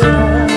Oh.